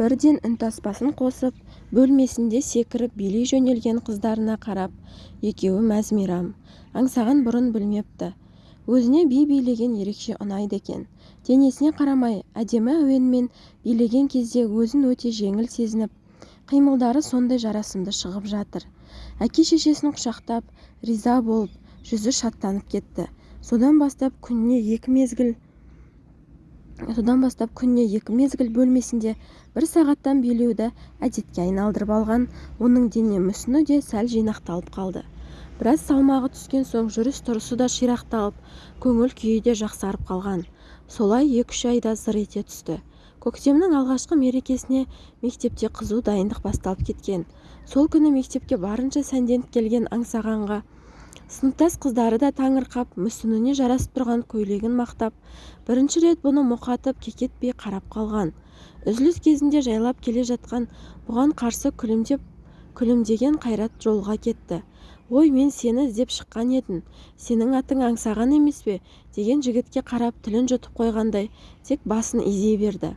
бірден үнтаспасын қосып бөлмесінде секіріп билей жөнелген қыздарына қарап екеуі мәз-мейрам аңсаған бұрын білмепті. Өзіне би билеген ерекше ұнайды екен. Денесіне қарамай әдемі әуенмен билеген кезде өзін өте жеңіл сезініп қимылдары сондай жарасымды шығып жатыр. Әке-шешесін құшақтап риза болып жүзі шаттанып кетті. Содан бастап күніне екі мезгіл содан бастап күніне екі мезгіл бөлмесінде бір сағаттан билеуді әдетке айналдырып алған оның дене мүсіні де сәл жинақталып қалды. Біраз салмағы түскен соң жүріс-тұрысы да ширақталып көңіл-күйі де жақсарып қалған. Солай екі-үш айда зыр ете түсті. Көктемнің алғашқы мерекесіне мектепте қызу дайындық басталып кеткен. Сол күні мектепке барынша сәнденіп келген аңсағанға сыныптас қыздары да таңырқап мүсініне жарасып тұрған көйлегін мақтап бірінші рет бұны мұқатып кекетпей қарап қалған. Үзіліс кезінде жайлап келе жатқан бұған қарсы күлімдеп күлімдеген қайрат жолға кетті. Ой мен сені іздеп шыққан едім. Сенің атың аңсаған емес пе? деген жігітке қарап тілін жұтып қойғандай тек басын изей берді.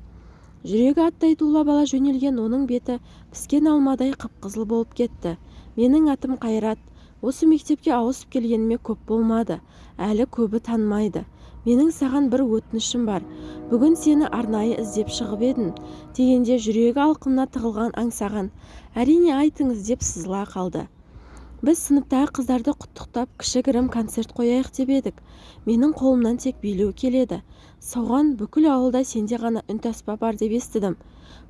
Жүрегі аттай тулап ала жөнелген оның беті піскен алмадай қып-қызыл болып кетті. Менің атым қайрат. Осы мектепке ауысып келгеніме көп болмады әлі көбі танымайды. Менің саған бір өтінішім бар. Бүгін сені арнайы іздеп шығып едім дегенде жүрегі алқымына тығылған аңсаған әрине айтыңыз деп сызыла қалды. Біз сыныптағы қыздарды құттықтап кішігірім концерт қояйық деп едік. Менің қолымнан тек билеу келеді. Соған бүкіл ауылда сенде ғана үнтаспа бар деп естідім.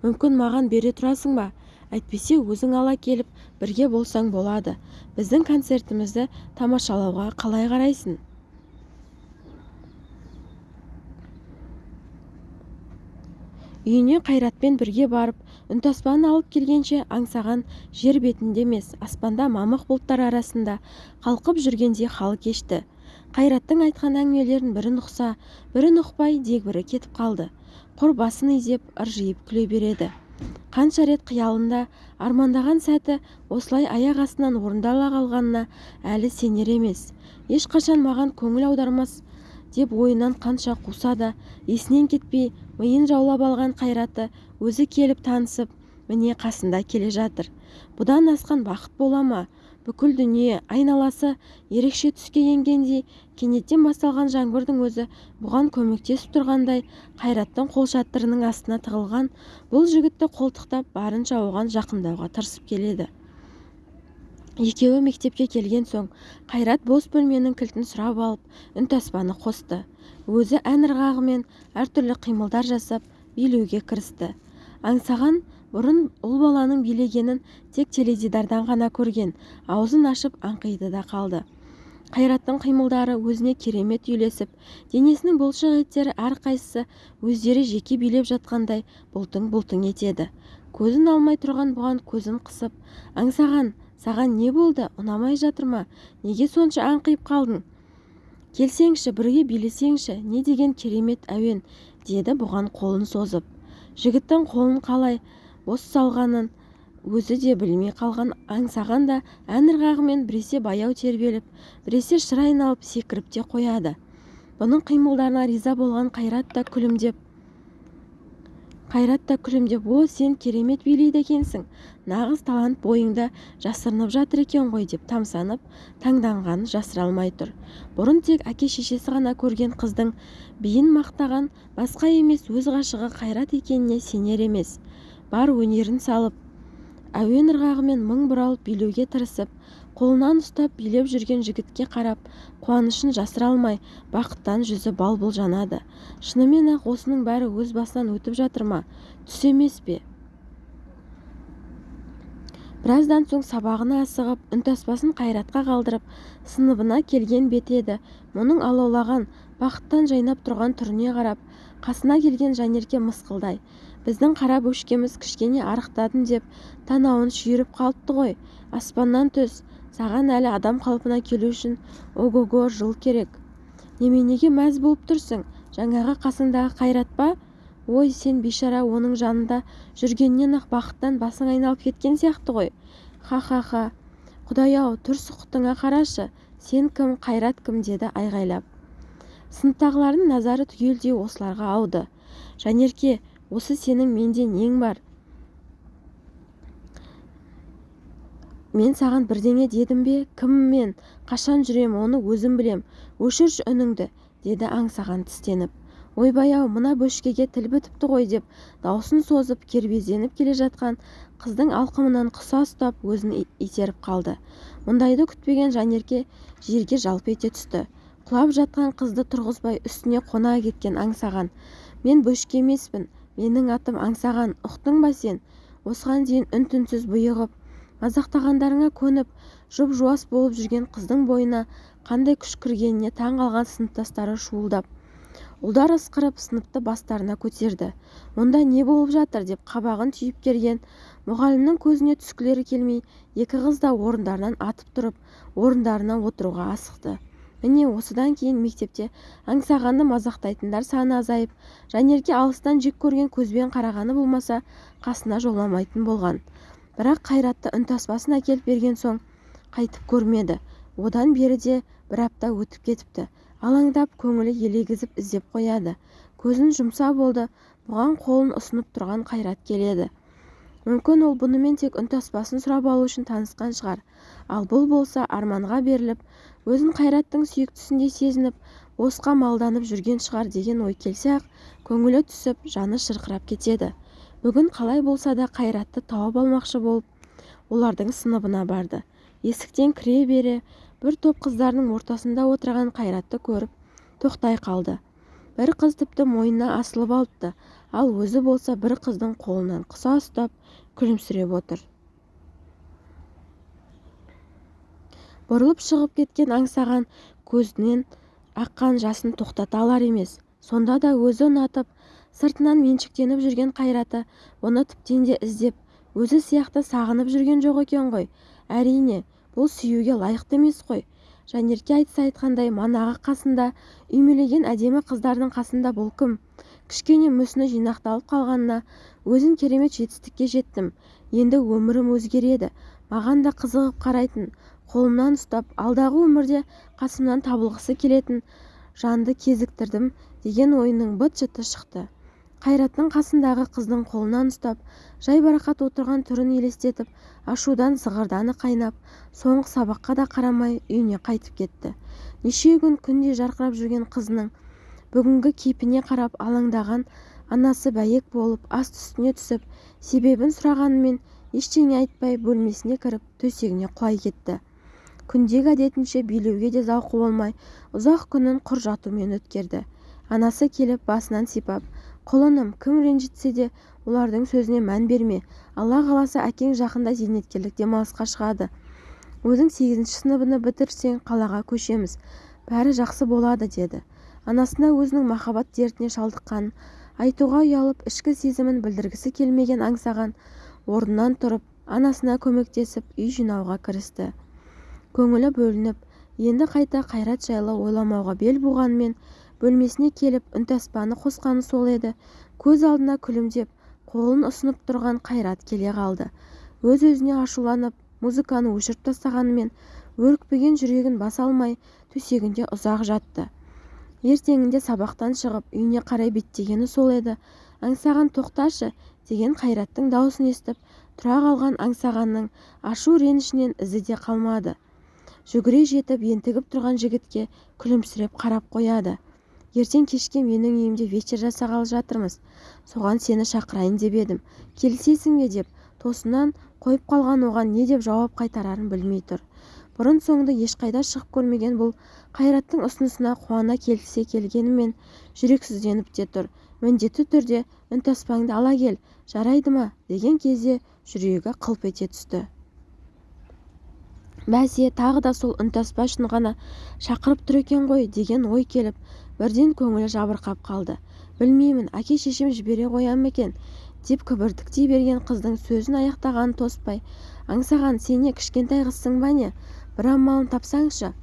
Мүмкін маған бере тұрасың ба? Әйтпесе өзің ала келіп бірге болсаң болады. Біздің концертімізді тамашалауға қалай қарайсың? Үйіне қайратпен бірге барып үнтаспаны алып келгенше аңсаған жер бетінде емес аспанда мамық бұлттар арасында қалқып жүргендей хал кешті. Қайраттың айтқан әңгімелерін бірін ұқса бірін ұқпай дегбірі кетіп қалды. Құр басын изеп ыржиып күле береді. Қанша рет қиялында армандаған сәті осылай аяқ астынан орындала қалғанына әлі сенер емес. Ешқашан маған көңіл аудармас деп ойынан қанша қуса да есінен кетпей миын жаулап алған қайраты өзі келіп танысып міне қасында келе жатыр. Бұдан асқан бақыт бола ма? Бүкіл дүние айналасы ерекше түске енгендей кенеттен басталған жаңбырдың өзі бұған көмектесіп тұрғандай қайраттың қолшатырының астына тығылған бұл жігітті қолтықтап барынша оған жақындауға тырысып келеді. Екеуі мектепке келген соң қайрат бос бөлменің кілтін сұрап алып үнтаспаны қосты. Өзі ән ырғағымен әртүрлі қимылдар жасап билеуге кірісті. Аңсаған бұрын ұл баланың билегенін тек теледидардан ғана көрген аузын ашып аңқиды да қалды. Қайраттың қимылдары өзіне керемет үйлесіп денесінің бұлшық еттері әрқайсысы өздері жеке билеп жатқандай бұлтың-бұлтың етеді. Көзін алмай тұрған бұған көзін қысып аңсаған саған не болды? Ұнамай жатыр ма? Неге сонша аңқиып қалдың? Келсеңші бірге билесеңші не деген керемет әуен? деді бұған қолын созып. Жігіттің қолын қалай бос салғанын өзі де білмей қалған аңсаған да ән ырғағымен біресе баяу тербеліп біресе шыр айналып секіріп те қояды. Бұның қимылдарына риза болған қайрат та күлімдеп қайрат та күлімдеп о сен керемет билейді екенсің нағыз талант бойыңда жасырынып жатыр екен ғой деп тамсанып таңданғанын жасыра алмай тұр. Бұрын тек әке-шешесі ғана көрген қыздың биін мақтаған басқа емес өз ғашығы қайрат екеніне сенер емес. Бар өнерін салып әуен ырғағымен мың бұралып билеуге тырысып қолынан ұстап билеп жүрген жігітке қарап қуанышын жасыра алмай бақыттан жүзі бал-бұл жанады шынымен-ақ осының бәрі өз басынан өтіп жатыр ма? Түс емес пе? Біраздан соң сабағына асығып үнтаспасын қайратқа қалдырып сыныбына келген беті еді. Мұның алаулаған бақыттан жайнап тұрған түріне қарап қасына келген жанерке мысқылдай біздің қара бөшкеміз кішкене арықтадым деп танауын шүйіріп қалыпты ғой. Аспаннан түс саған әлі адам қалпына келу үшін ого-го жыл керек. Неменеге мәз болып тұрсың? Жаңағы қасыңдағы қайрат па? Ой сен бейшара оның жанында жүргеннен-ақ бақыттан басың айналып кеткен сияқты ғой. Ха-ха-ха құдай-ау түр сұқтыңа қарашы. Сен кім қайрат кім? деді айғайлап. Сыныптағылардың назары түгелдей осыларға ауды. Жанерке осы сенің менде нең бар? мен саған бірдеңе дедім бе? кім мен? қашан жүрем оны өзім білем. өшірші үніңді деді аңсаған тістеніп. ойбай-ау мына бөшкеге тіл бітіпті ғой деп даусын созып кербезденіп келе жатқан қыздың алқымынан құса ұстап өзін итеріп қалды. мұндайды күтпеген жанерке жерге жалп ете түсті. құлап жатқан қызды тұрғызбай үстіне қона кеткен аңсаған мен бөшке емеспін менің атым аңсаған ұқтың ба сен? Осыған дейін үн-түнсіз бұйығып мазақтағандарыңа көніп жұп-жуас болып жүрген қыздың бойына қандай күш кіргеніне таң қалған сыныптастары шуылдап ұлдар ысқырып сыныпты бастарына көтерді. Мұнда не болып жатыр? деп қабағын түйіп келген мұғалімнің көзіне түскілері келмей екі қыз да орындарынан атып тұрып орындарына отыруға асықты. Міне осыдан кейін мектепте аңсағанды мазақтайтындар саны азайып жанерке алыстан жек көрген көзбен қарағаны болмаса қасына жоламайтын болған. Бірақ қайратты үнтаспасын әкеліп берген соң қайтып көрмеді. Одан бері де бір апта өтіп кетіпті. Алаңдап көңілі елегізіп іздеп қояды. Көзін жұмса болды бұған қолын ұсынып тұрған қайрат келеді. Мүмкін ол бұнымен тек үнтаспасын сұрап алу үшін танысқан шығар. Ал бұл болса арманға беріліп өзін қайраттың сүйіктісіндей сезініп босқа малданып жүрген шығар деген ой келсе-ақ көңілі түсіп жаны шырқырап кетеді. Бүгін қалай болса да қайратты тауып алмақшы болып олардың сыныбына барды. Есіктен кіре бере бір топ қыздардың ортасында отырған қайратты көріп тоқтай қалды. Бір қыз тіпті мойнына асылып алыпты. Ал өзі болса бір қыздың қолынан қыса ұстап күлімсіреп отыр. Бұрылып шығып кеткен аңсаған көзінен аққан жасын тоқтата алар емес. Сонда да өзі ұнатып сыртынан меншіктеніп жүрген қайраты бұны тіптен де іздеп өзі сияқты сағынып жүрген жоқ екен ғой. Әрине бұл сүюге лайықты емес қой. Жанерке айтса айтқандай манағы қасында үймелеген әдемі қыздардың қасында бұл кім? Кішкене мүсіні жинақталып қалғанына өзін керемет жетістікке жеттім. Енді өмірім өзгереді. Маған да қызығып қарайтын қолымнан ұстап алдағы өмірде қасымнан табылғысы келетін жанды кезіктірдім деген ойының быт-шыты шықты. Қайраттың қасындағы қыздың қолынан ұстап жайбарақат отырған түрін елестетіп ашудан зығырданы қайнап соңғы сабаққа да қарамай үйіне қайтып кетті. Неше күн күндей жарқырап жүрген қызының бүгінгі кейпіне қарап алаңдаған анасы бәйек болып аст үстіне түсіп себебін сұрағанымен ештеңе айтпай бөлмесіне кіріп төсегіне құлай кетті. Күндегі әдетінше билеуге де зауқы болмай ұзақ күнін құр жатумен өткерді. Анасы келіп басынан сипап құлыным кім ренжітсе де олардың сөзіне мән берме. Алла қаласа әкең жақында зейнеткерлік демалысқа шығады. Өзің сегізінші сыныбыны бітірсең қалаға көшеміз. Бәрі жақсы болады деді. Анасына өзінің махаббат дертіне шалдыққанын айтуға ұялып ішкі сезімін білдіргісі келмеген аңсаған орнынан тұрып анасына көмектесіп үй жинауға кірісті. Көңілі бөлініп енді қайта қайрат жайлы ойламауға бел буғанымен бөлмесіне келіп үнтаспаны қосқаны сол еді. Көз алдына күлімдеп қолын ұсынып тұрған қайрат келе қалды. Өз-өзіне ашуланып музыканы өшіріп тастағанымен өрекпіген жүрегін баса алмай төсегінде ұзақ жатты. Ертеңінде сабақтан шығып үйіне қарай беттегені сол еді. Аңсаған тоқташы деген қайраттың даусын естіп тұра қалған аңсағанның ашу ренішінен ізі де қалмады. Жүгіре жетіп ентігіп тұрған жігітке күлімсіреп қарап қояды. Ертең кешке менің үйімде вечер жасағалы жатырмыз. Соған сені шақырайын деп едім. Келісесің бе? деп тосыннан қойып қалған оған не деп жауап қайтарарын білмей тұр. Бұрын-соңды ешқайда шығып көрмеген бұл қайраттың ұсынысына қуана келісе келгенімен жүрексізденіп те тұр. Міндетті түрде үнтаспаңды ала кел жарайды ма? деген кезде жүрегі қылп ете түсті. Бәсе тағы да сол үнтаспа үшін ғана шақырып тұр екен ғой деген ой келіп бірден көңілі жабырқап қалды. Білмеймін әке-шешем жібере қоя ма екен? Деп кібіртіктей берген қыздың сөзін аяқтағанын тоспай аңсаған сен не кішкентай қызсың ба не? Бір амалын тапсаңшы.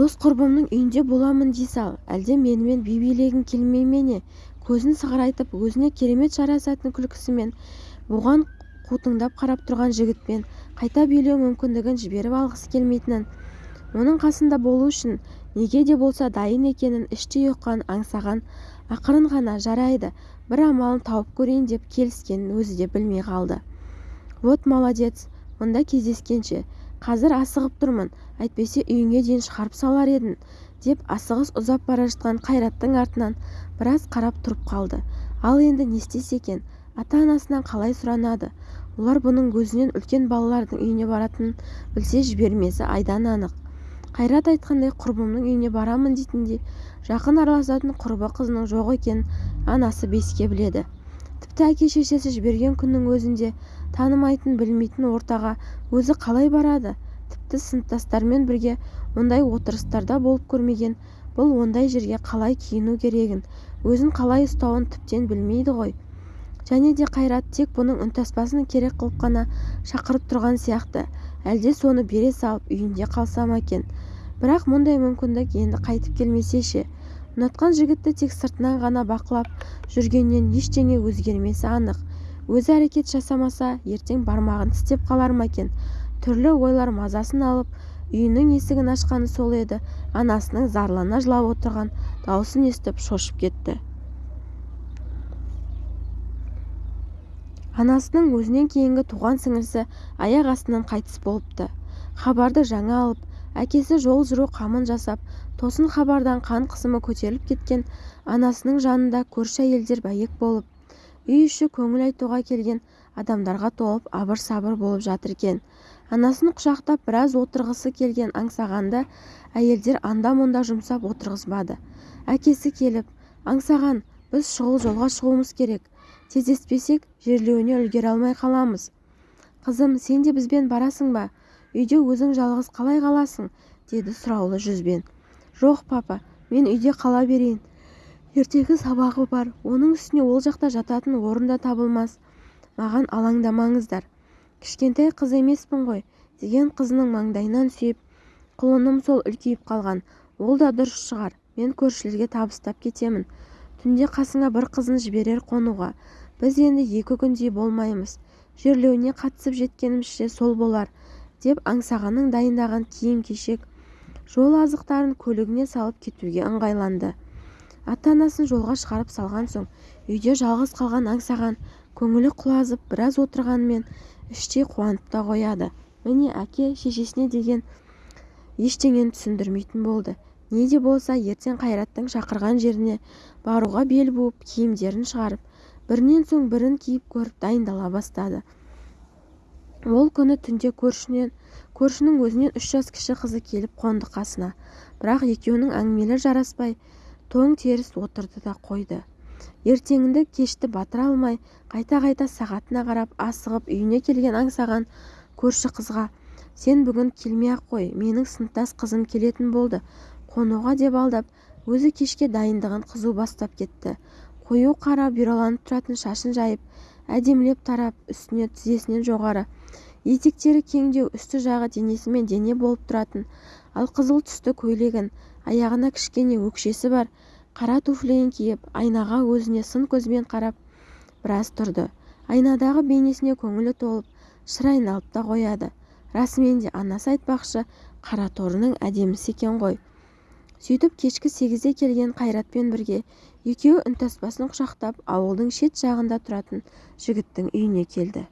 Дос-құрбымның үйінде боламын дей сал. Әлде менімен би билегің келмей ме не? Көзін сығырайтып өзіне керемет жарасатын күлкісімен бұған қутыңдап қарап тұрған жігітпен қайта билеу мүмкіндігін жіберіп алғысы келмейтінін оның қасында болу үшін неге де болса дайын екенін іштей ұққан аңсаған ақырын ғана жарайды бір амалын тауып көрейін деп келіскенін өзі де білмей қалды. Вот молодец мұнда кездескенше қазір асығып тұрмын әйтпесе үйіңе дейін шығарып салар едім деп асығыс ұзап бара жатқан қайраттың артынан біраз қарап тұрып қалды. Ал енді не істесе екен? Ата-анасынан қалай сұранады? Олар бұның өзінен үлкен балалардың үйіне баратынын білсе жібермесі айдан анық. Қайрат айтқандай құрбымның үйіне барамын дейтіндей жақын араласатын құрбы қызының жоқ екенін анасы беске біледі. Тіпті әке-шешесі жіберген күннің өзінде танымайтын білмейтін ортаға өзі қалай барады? Тіпті сыныптастарымен бірге ондай отырыстарда болып көрмеген бұл ондай жерге қалай киіну керегін өзін қалай ұстауын тіптен білмейді ғой. Және де қайрат тек бұның үнтаспасын керек қылып қана шақырып тұрған сияқты. Әлде соны бере салып үйінде қалса ма екен? Бірақ мұндай мүмкіндік енді қайтып келмесе ше? Ұнатқан жігітті тек сыртынан ғана бақылап жүргеннен ештеңе өзгермесі анық. Өзі әрекет жасамаса ертең бармағын тістеп қалар ма екен? Түрлі ойлар мазасын алып үйінің есігін ашқаны сол еді. Анасының зарлана жылап отырған даусын естіп шошып кетті. Анасының өзінен кейінгі туған сіңлісі аяқ астынан қайтыс болыпты. Хабарды жаңа алып әкесі жол жүру қамын жасап тосын хабардан қан қысымы көтеріліп кеткен анасының жанында көрші әйелдер бәйек болып үй іші көңіл айтуға келген адамдарға толып абыр-сабыр болып жатыр екен. Анасын құшақтап біраз отырғысы келген аңсағанды әйелдер анда-мұнда жұмсап отырғызбады. Әкесі келіп аңсаған біз шұғыл жолға шығуымыз керек тездеспесек жерлеуіне үлгере алмай қаламыз. Қызым сен де бізбен барасың ба? Үйде өзің жалғыз қалай қаласың? деді сұраулы жүзбен. Жоқ папа мен үйде қала берейін. Ертегі сабағы бар оның үстіне ол жақта жататын орын да табылмас. Маған алаңдамаңыздар. Кішкентай қыз емеспін ғой деген қызының маңдайынан сүйіп құлыным сол үлкейіп қалған. Ол да дұрыс шығар мен көршілерге табыстап кетемін. Түнде қасыңа бір қызын жіберер қонуға. Біз енді екі күндей болмаймыз. Жерлеуіне қатысып жеткенімізше сол болар деп аңсағанның дайындаған киім-кешек жол азықтарын көлігіне салып кетуге ыңғайланды. Ата-анасын жолға шығарып салған соң үйде жалғыз қалған аңсаған көңілі құлазып біраз отырғанымен іштей қуанып та қояды. Міне әке шешесіне деген ештеңені түсіндірмейтін болды. Не де болса ертең қайраттың шақырған жеріне баруға бел буып киімдерін шығарып бірінен соң бірін киіп көріп дайындала бастады. Ол күні түнде көршінің өзінен үш жас кіші қызы келіп қонды қасына. Бірақ екеуінің әңгімелері жараспай тоң теріс отырды да қойды. Ертеңінде кешті батыра алмай қайта-қайта сағатына қарап асығып үйіне келген аңсаған көрші қызға сен бүгін келмей-ақ қой менің сыныптас қызым келетін болды қонуға деп алдап өзі кешке дайындығын қызу бастап кетті. Қою қара бұйраланып тұратын шашын жайып әдемілеп тарап үстіне тізесінен жоғары етектері кеңдеу үсті жағы денесімен дене болып тұратын ал қызыл түсті көйлегін аяғына кішкене өкшесі бар қара туфлиін киіп айнаға өзіне сын көзбен қарап біраз тұрды. Айнадағы бейнесіне көңілі толып шыр айналып та қояды. Расымен де анасы айтпақшы қара торының әдемісі екен ғой сөйтіп кешкі сегізде келген қайратпен бірге екеуі үнтаспасын құшақтап ауылдың шет жағында тұратын жігіттің үйіне келді.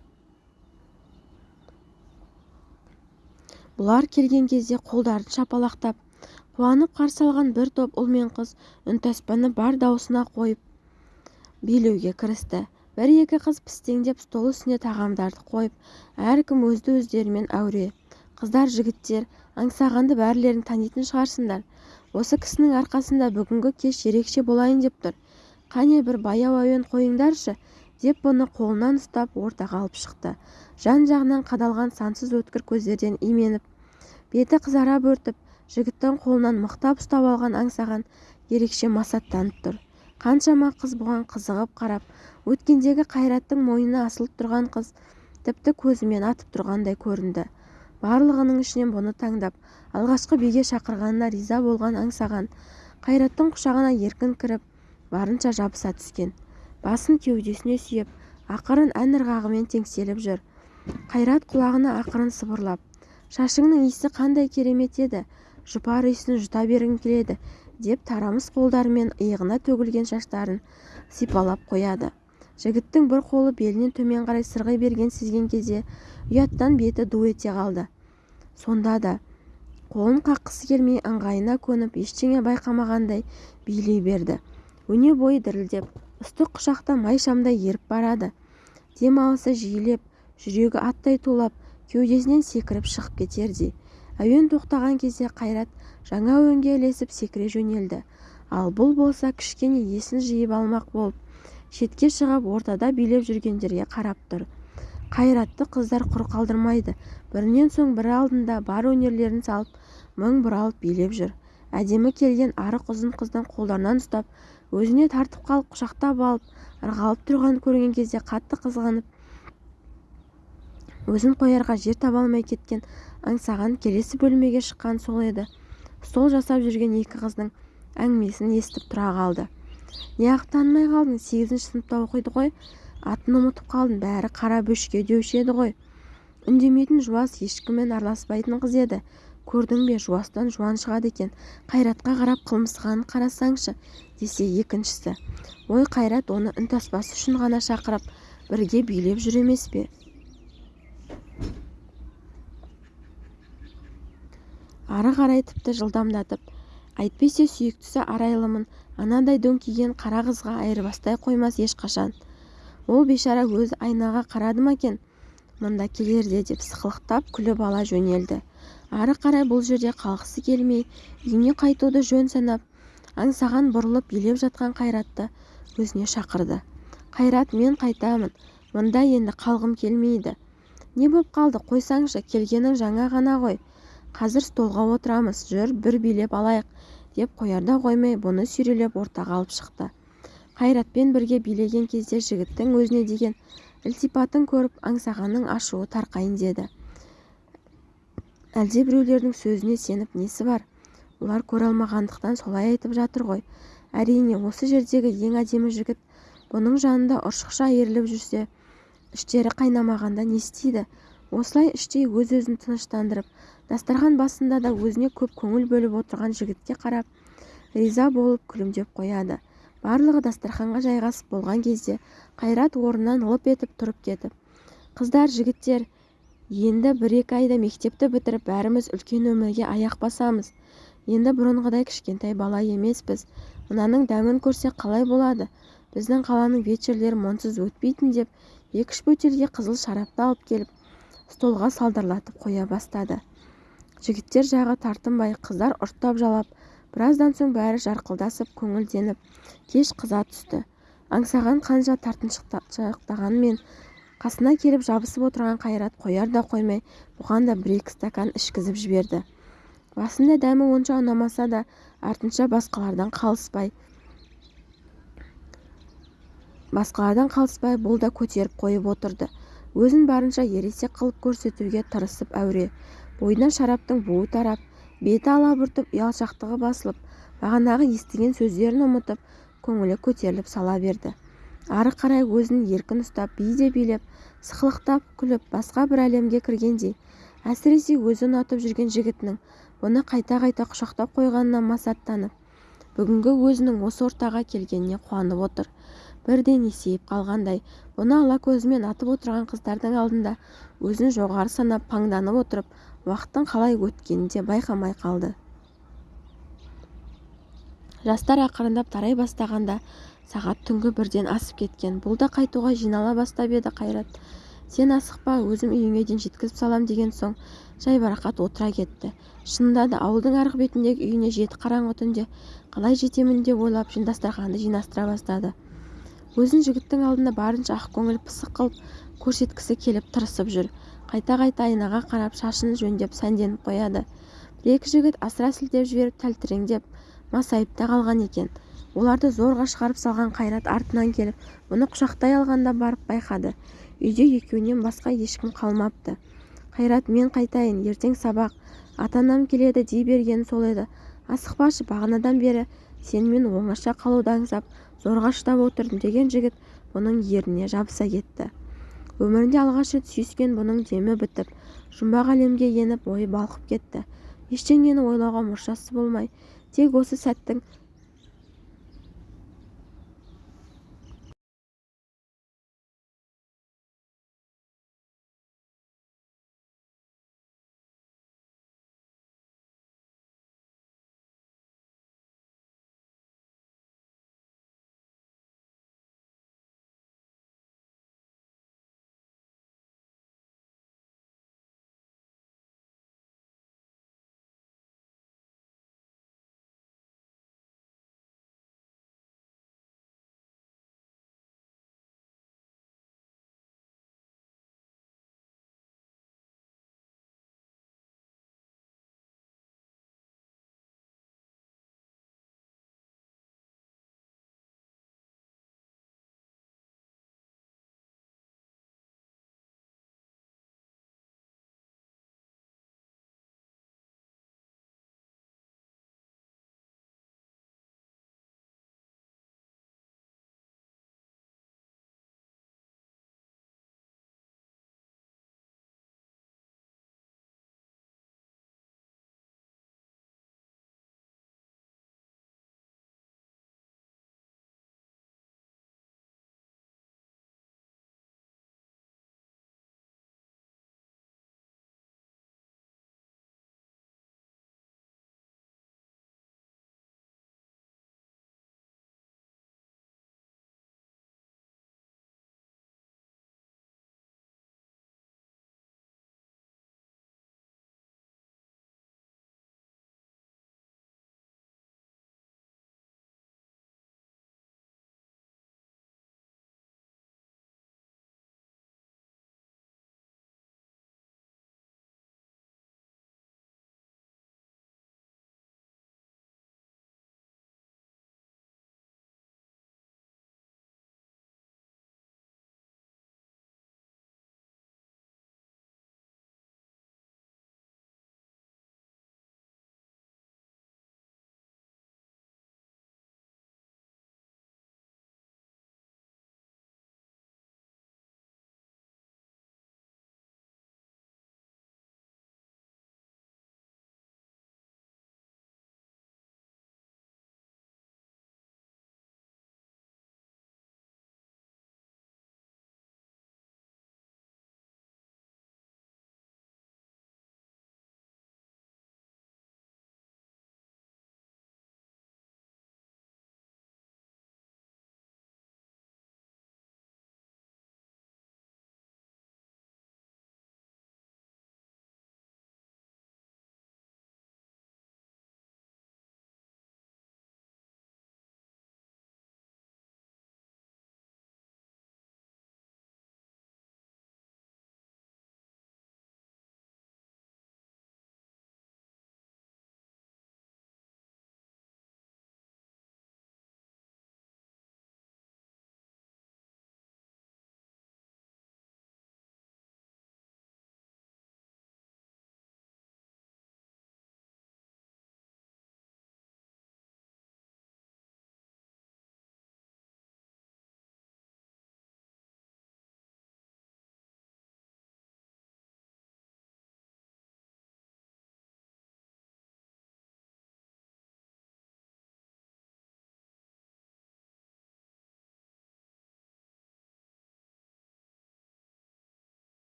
Бұлар келген кезде қолдарын шапалақтап қуанып қарсы алған бір топ ұл мен қыз үнтаспаны бар даусына қойып билеуге кірісті. Бір-екі қыз пістеңдеп стол үстіне тағамдарды қойып әркім өзді-өздерімен әуре қыздар жігіттер аңсағанды бәрілерің танитын шығарсыңдар. Осы кісінің арқасында бүгінгі кеш ерекше болайын деп тұр. Қане бір баяу әуен қойыңдаршы деп бұны қолынан ұстап ортаға алып шықты. Жан-жағынан қадалған сансыз өткір көздерден именіп беті қызара бөртіп жігіттің қолынан мықтап ұстап алған аңсаған ерекше масаттанып тұр. Қаншама қыз бұған қызығып қарап өткендегі қайраттың мойнына асылып тұрған қыз тіпті көзімен атып тұрғандай көрінді. Барлығының ішінен бұны таңдап алғашқы биге шақырғанына риза болған аңсаған қайраттың құшағына еркін кіріп барынша жабыса түскен. Басын кеудесіне сүйеп ақырын ән ырғағымен теңселіп жүр. Қайрат құлағына ақырын сыбырлап шашыңның иісі қандай керемет еді? Жұпар иісін жұта бергім келеді? деп тарамыс қолдарымен иығына төгілген шаштарын сипалап қояды. Жігіттің бір қолы белінен төмен қарай сырғи бергенін сезген кезде ұяттан беті ду ете қалды. Сонда да қолын қаққысы келмей ыңғайына көніп ештеңе байқамағандай билей берді. Өне бойы дірілдеп ыстық құшақта май шамдай еріп барады. Дем алысы жиілеп жүрегі аттай тулап кеудесінен секіріп шығып кетердей. Әуен тоқтаған кезде қайрат жаңа әуенге ілесіп секіре жөнелді. Ал бұл болса кішкене есін жиып алмақ болып шетке шығып ортада билеп жүргендерге қарап тұр. Қайратты қыздар құр қалдырмайды. Бірінен соң бірі алдында бар өнерлерін салып мың бұралып билеп жүр. Әдемі келген арық ұзын қыздың қолдарынан ұстап өзіне тартып қалып құшақтап алып ырғалып тұрғанын көрген кезде қатты қызғанып өзін қоярға жер таба алмай кеткен аңсаған келесі бөлмеге шыққан сол еді. Стол жасап жүрген екі қыздың әңгімесін естіп тұра қалды. Неғып танымай қалдың сегізінші сыныпта оқиды ғой. Атын ұмытып қалдың бәрі қара бөшке деуші еді ғой. Үндемейтін жуас ешкіммен араласпайтын қыз еді. Көрдің бе жуастан жуан шығады екен. Қайратқа қарап қылмысқанын қарасаңшы десе екіншісі. Ой қайрат оны үнтаспасы үшін ғана шақырып бірге билеп жүр емес пе? Ары қарай тіпті жылдамдатып әйтпесе сүйіктісі арайлымын анадай дөңкиген қара қызға айырбастай қоймас ешқашан. Ол бейшара өзі айнаға қарады ма екен? Мұнда келерде деп сықылықтап күліп ала жөнелді. Ары қарай бұл жерде қалғысы келмей үйіне қайтуды жөн санап аңсаған бұрылып билеп жатқан қайратты өзіне шақырды. Қайрат мен қайтамын. Мұнда енді қалғым келмейді. Не боп қалды? Қойсаңшы келгенің жаңа ғана ғой. Қазір столға отырамыз. Жүр бір билеп алайық. Деп қоярда қоймай бұны сүйрелеп ортаға алып шықты. Қайратпен бірге билеген кезде жігіттің өзіне деген ілтипатын көріп аңсағанның ашуы тарқайын деді. Әлде біреулердің сөзіне сеніп несі бар? Олар көре алмағандықтан солай айтып жатыр ғой. Әрине осы жердегі ең әдемі жігіт бұның жанында ұршықша айырылып жүрсе іштері қайнамағанда не істейді? Осылай іштей өз-өзін тыныштандырып дастархан басында да өзіне көп көңіл бөліп отырған жігітке қарап риза болып күлімдеп қояды. Барлығы дастарханға жайғасып болған кезде қайрат орнынан лып етіп тұрып кетіп қыздар жігіттер енді бір-екі айда мектепті бітіріп бәріміз үлкен өмірге аяқ басамыз. Енді бұрынғыдай кішкентай бала емеспіз. Мынаның дәмін көрсек қалай болады? Біздің қаланың вечерлері мұнсыз өтпейтін деп екі-үш бөтелке қызыл шарапты алып келіп столға салдырлатып қоя бастады. Жігіттер жағы тартынбай қыздар ұрттап жалап біраздан соң бәрі жарқылдасып көңілденіп кеш қыза түсті. Аңсаған қанша тартыншақтағанмен қасына келіп жабысып отырған қайрат қояр да қоймай бұған да бір-екі стакан ішкізіп жіберді. Басында дәмі онша ұнамаса да артынша басқалардан қалыспай басқалардан қалыспай бұл да көтеріп қойып отырды. Өзін барынша ересек қылып көрсетуге тырысып әуре. Бойынан шараптың буы тарап беті алабұртып ұялшақтығы басылып бағанағы естіген сөздерін ұмытып көңілі көтеріліп сала берді. Ары қарай өзін еркін ұстап би де билеп сықылықтап күліп басқа бір әлемге кіргендей әсіресе өзі ұнатып жүрген жігітінің бұны қайта-қайта құшақтап қойғанына масаттанып бүгінгі өзінің осы ортаға келгеніне қуанып отыр. Бірден есейіп қалғандай бұны ала көзімен атып отырған қыздардың алдында өзін жоғары санап паңданып отырып уақыттың қалай өткенін де байқамай қалды. Жастар ақырындап тарай бастағанда сағат түнгі бірден асып кеткен. Бұл да қайтуға жинала бастап еді қайрат. Сен асықпа өзім үйіңе дейін жеткізіп салам деген соң жайбарақат отыра кетті. Шынында да ауылдың арғы бетіндегі үйіне жеті қараңғы түнде қалай жетемін деп ойлап дастарханды жинастыра бастады. Өзін жігіттің алдында барынша ақкөңіл пысық қылып көрсеткісі келіп тырысып жүр. Қайта-қайта айнаға қарап шашын жөндеп сәнденіп қояды. Бір-екі жігіт асыра сілтеп жіберіп тәлтіреңдеп масайып та қалған екен оларды зорға шығарып салған қайрат артынан келіп бұны құшақтай алғанда барып байқады. Үйде екеуінен басқа ешкім қалмапты. Қайрат мен қайтайын ертең сабақ. Ата-анам келеді дей бергені сол еді. Асықпашы бағанадан бері сенімен оңаша қалуды аңсап зорға шыдап отырдым деген жігіт бұның ерніне жабыса кетті. Өмірінде алғаш рет сүйіскен бұның демі бітіп жұмбақ әлемге еніп ойы балқып кетті. Ештеңені ойлауға мұршасы болмай тек осы сәттің